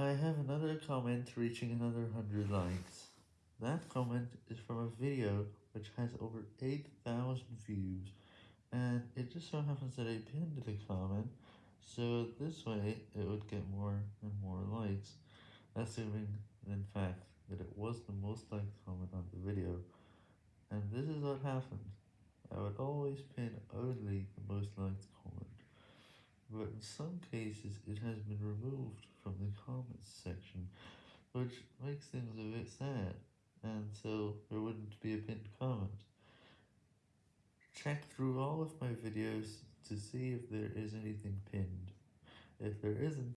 I have another comment reaching another 100 likes. That comment is from a video which has over 8,000 views, and it just so happens that I pinned the comment, so this way it would get more and more likes, assuming in fact that it was the most liked comment on the video, and this is what happened. I would always pin only the most liked comment, but in some cases it has been removed from the comments section, which makes things a bit sad, and so there wouldn't be a pinned comment. Check through all of my videos to see if there is anything pinned. If there isn't,